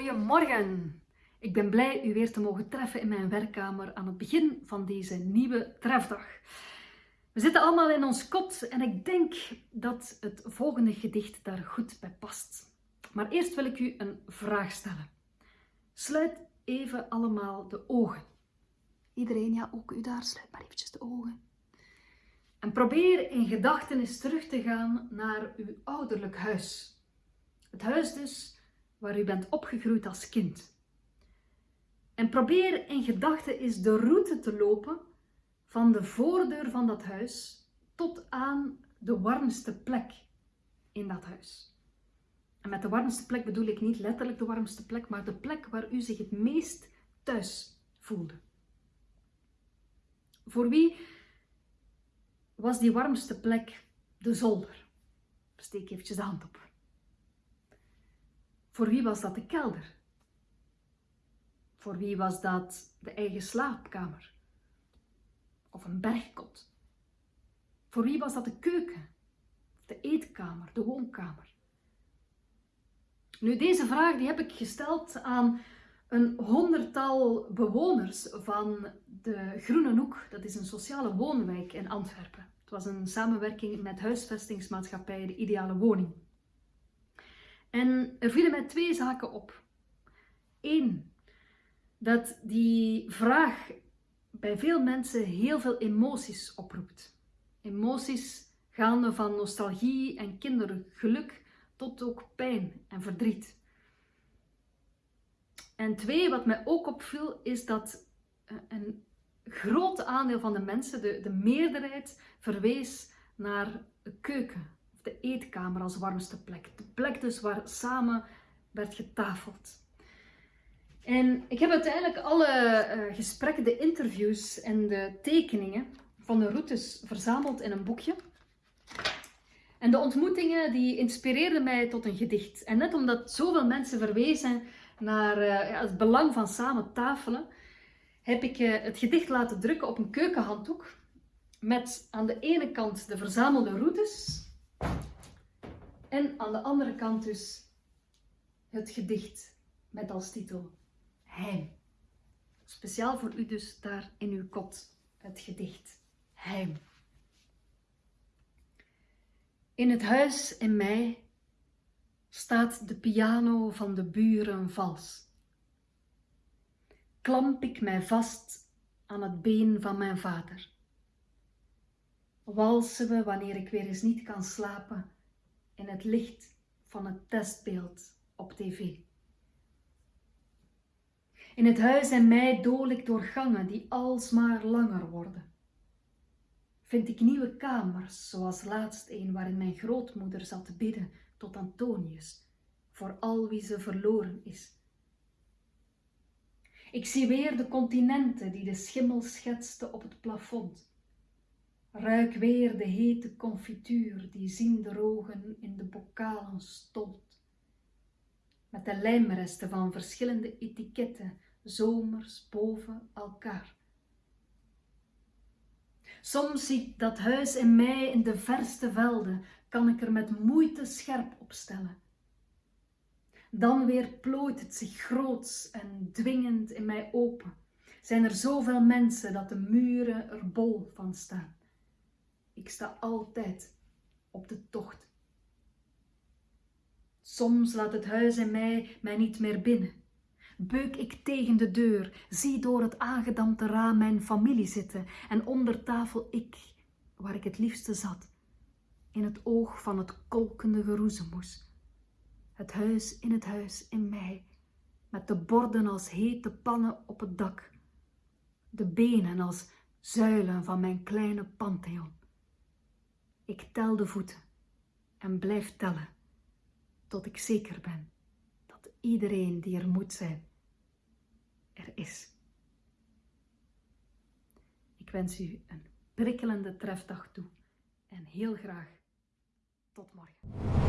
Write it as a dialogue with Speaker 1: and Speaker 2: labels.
Speaker 1: Goedemorgen! Ik ben blij u weer te mogen treffen in mijn werkkamer aan het begin van deze nieuwe trefdag. We zitten allemaal in ons kot en ik denk dat het volgende gedicht daar goed bij past. Maar eerst wil ik u een vraag stellen. Sluit even allemaal de ogen. Iedereen, ja, ook u daar, sluit maar eventjes de ogen. En probeer in gedachten eens terug te gaan naar uw ouderlijk huis. Het huis dus waar u bent opgegroeid als kind. En probeer in gedachten eens de route te lopen van de voordeur van dat huis tot aan de warmste plek in dat huis. En met de warmste plek bedoel ik niet letterlijk de warmste plek, maar de plek waar u zich het meest thuis voelde. Voor wie was die warmste plek de zolder? Steek eventjes de hand op. Voor wie was dat de kelder? Voor wie was dat de eigen slaapkamer? Of een bergkot? Voor wie was dat de keuken? De eetkamer, de woonkamer? Nu, deze vraag die heb ik gesteld aan een honderdtal bewoners van de Groene Hoek. Dat is een sociale woonwijk in Antwerpen. Het was een samenwerking met huisvestingsmaatschappij De Ideale Woning. En er vielen mij twee zaken op. Eén, dat die vraag bij veel mensen heel veel emoties oproept. Emoties gaande van nostalgie en kindergeluk tot ook pijn en verdriet. En twee, wat mij ook opviel, is dat een groot aandeel van de mensen, de, de meerderheid, verwees naar keuken de eetkamer als warmste plek. De plek dus waar samen werd getafeld. En ik heb uiteindelijk alle uh, gesprekken, de interviews en de tekeningen van de routes verzameld in een boekje. En de ontmoetingen die inspireerden mij tot een gedicht. En net omdat zoveel mensen verwezen naar ja, het belang van samen tafelen, heb ik uh, het gedicht laten drukken op een keukenhanddoek. Met aan de ene kant de verzamelde routes en aan de andere kant dus het gedicht met als titel Heim. Speciaal voor u dus daar in uw kot, het gedicht Heim. In het huis in mij staat de piano van de buren vals. Klamp ik mij vast aan het been van mijn vader. Walsen we wanneer ik weer eens niet kan slapen in het licht van het testbeeld op tv. In het huis en mij dool ik door gangen die alsmaar langer worden. Vind ik nieuwe kamers, zoals laatst een waarin mijn grootmoeder zat te bidden tot Antonius, voor al wie ze verloren is. Ik zie weer de continenten die de schimmel schetste op het plafond. Ruik weer de hete confituur die ziende in de bokalen stolt. Met de lijmresten van verschillende etiketten, zomers boven elkaar. Soms zie ik dat huis in mij in de verste velden, kan ik er met moeite scherp opstellen. Dan weer plooit het zich groots en dwingend in mij open. Zijn er zoveel mensen dat de muren er bol van staan. Ik sta altijd op de tocht. Soms laat het huis in mij mij niet meer binnen. Beuk ik tegen de deur, zie door het aangedampte raam mijn familie zitten en onder tafel ik, waar ik het liefste zat, in het oog van het kolkende geroezemoes. Het huis in het huis in mij, met de borden als hete pannen op het dak, de benen als zuilen van mijn kleine pantheon. Ik tel de voeten en blijf tellen tot ik zeker ben dat iedereen die er moet zijn, er is. Ik wens u een prikkelende trefdag toe en heel graag tot morgen.